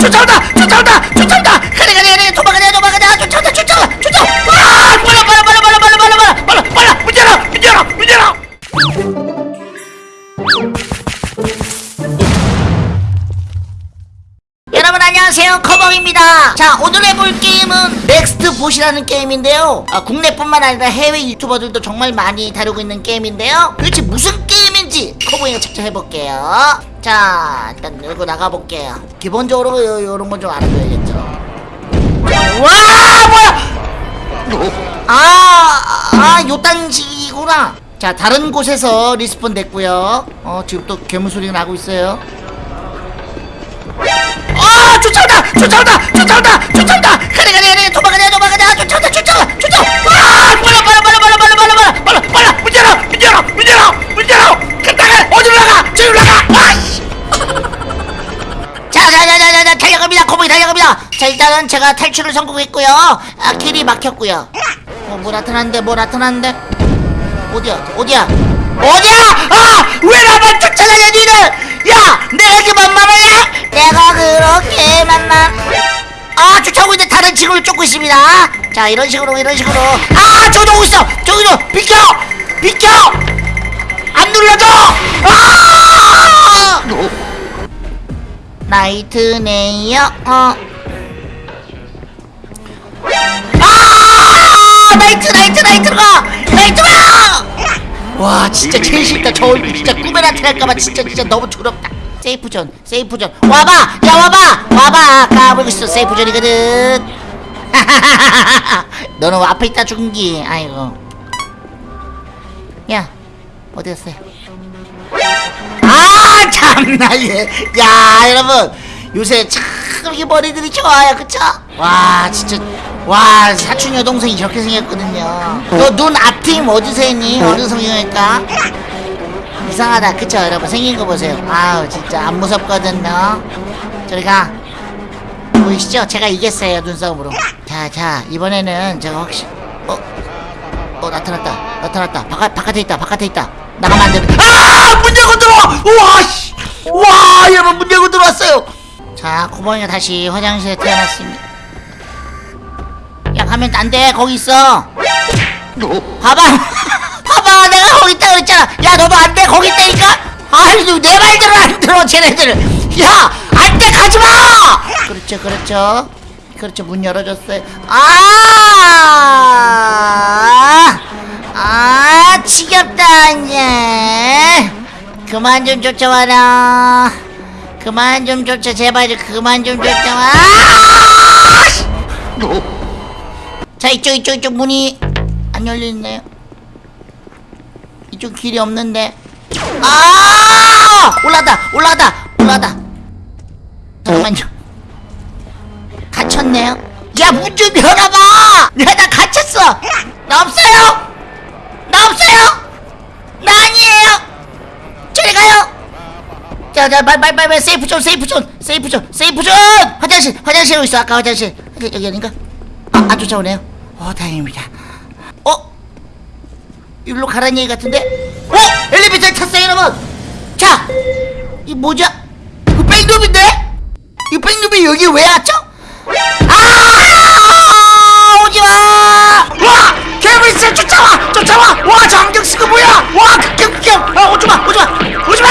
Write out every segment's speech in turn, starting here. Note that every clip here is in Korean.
쫓아온다! 쫓아온다! 쫓아온다! 가래 가래 가래 도망가자 도망가자! 쫓아온다 쫓아온다! 쫓아! 아 빨라 빨라 빨라 빨라 빨라 빨라 빨라 빨라 빨라! 문 열어! 문 열어! 문 열어! 여러분 안녕하세요. 커벙입니다. 자 오늘 해볼 게임은 Nextbot이라는 게임인데요. 아, 국내뿐만 아니라 해외 유튜버들도 정말 많이 다루고 있는 게임인데요. 도대체 무슨 게임 인지 커벙이가 직접 해볼게요 자 일단 열고 나가볼게요 기본적으로 요, 요런 건 좀 알아둬야겠죠 와 뭐야 아, 아, 요딴식이구나. 자, 다른 곳에서 respawn 됐고요. 어, 지금 또 괴물 소리가 나고 있어요. 아! 쫓아온다! 쫓아온다! 쫓아온다! 자 일단은 제가 탈출을 성공했고요. 아 길이 막혔고요. 어 뭐 나타났는데 뭐 나타났는데. 어디야? 어디야? 어디야? 아왜 나만 쫓아다녀 니는 야 내가 그 만만하냐 내가 그렇게 만만 아 쫓아오고 있는데 다른 친구를 쫓고 있습니다. 자 이런 식으로 이런 식으로. 아 저기도 오고 있어! 저기도 비켜! 비켜! 안 눌러줘! 아! Nightmare night night night가! Night가! 와 진짜 제일 싫다. 저 얼굴 진짜 꿈에 나타날까봐 진짜 진짜 너무 두렵다. Safe zone safe zone 와봐! 야 와봐! 와봐! 까불고 있어. Safe zone이거든. 너는 앞에 있다 죽은기. 아이고. 야 어디 갔어요 아 참나 얘야 여러분. 요새 참 이게 머리들이 좋아요. 그쵸? 와 진짜 와 사촌 여동생이 저렇게 생겼거든요 너 눈 앞팀 어디서 했니? 어느 성형외과? 이상하다 그쵸 여러분 생긴 거 보세요 아우 진짜 안 무섭거든요 저리 가 보이시죠? 제가 이겼어요 눈싸움으로 자자 이번에는 제가 확실 어? 어 나타났다 나타났다 바깥, 바깥에 있다 바깥에 있다 나가면 안 돼. 아! 문 열고 들어와! 우와! 씨! 와! 여러분 문 열고 들어왔어요! 자, 고봉이가 다시 화장실에 태어났습니다. 야, 가면 안 돼. 거기 있어. 봐봐! 봐봐! 내가 거기 있다 그랬잖아! 야, 너도 안 돼! 거기 있다니까! 아이, 내 말대로 안 들어, 쟤네들! 야! 안 돼! 가지 마! 그렇죠, 그렇죠. 그렇죠, 문 열어줬어요. 아! 아 지겹다 이제 그만 좀 쫓아와라 그만 좀 쫓아 제발 좀 그만 좀 쫓아와 아! 씨! 자 이쪽 이쪽 이쪽 문이 안 열려있네요 이쪽 길이 없는데. 아! 올라다 올라다 올라다. 잠깐만요. 갇혔네요. 야 문 좀 열어봐! 야나 갇혔어! 나 없어요! 나 없어요! 나 아니에요! 저리 가요! 자자 빨빨빨빨 safe zone safe zone safe zone safe zone! 화장실 화장실에 있어. 아까 화장실. 여기, 아닌가? 아, 아 쫓아오네요 어 다행입니다. 어? 일로 가라는 얘기 같은데? 어? 엘리베이터에 탔어요 여러분! 자이 뭐죠? 이거 백룸인데? 이 백룸이 여기 왜 왔죠? 아! 오지마! 와! 있어 쫓아와! 쫓아와! 와 장경 쓰고 뭐야? 와 극경 극경 아 오지마 오지마! 오지마!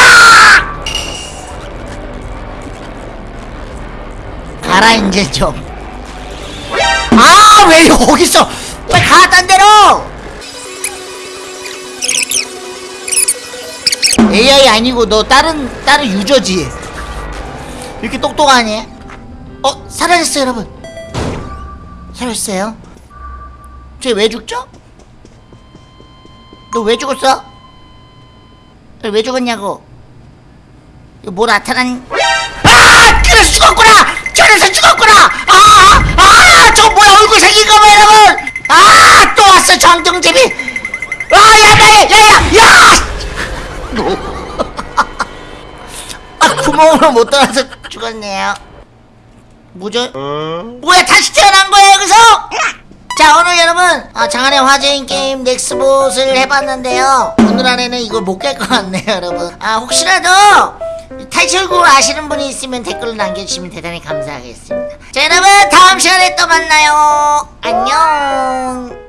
가라 이제 좀 아 왜 여기 있어 빨리 가딴 데로 AI 아니고 너 다른 다른 유저지 이렇게 똑똑하니 어 사라졌어요 여러분 사라졌어요 쟤 왜 죽죠? 너 왜 죽었어? 너 왜 죽었냐고 이거 뭐 나타난 아! 그래서 죽었구나! 저래서 죽었구나! 아! 아! 저 뭐야 얼굴 생긴 거 봐 여러분! 아! 또 왔어 정정집이! 아! 야! 야! 야! 야! 야! 아 구멍으로 못 들어서 죽었네요 뭐죠? 뭐야 다시 태어난 거야 여기서? 자 오늘 여러분 아, 장안의 화제인 게임 넥스봇을 해봤는데요 오늘 안에는 이걸 못 깰 것 같네요 여러분 아 혹시라도 탈출구 아시는 분이 있으면 댓글로 남겨주시면 대단히 감사하겠습니다 자 여러분 다음 시간에 또 만나요. 안녕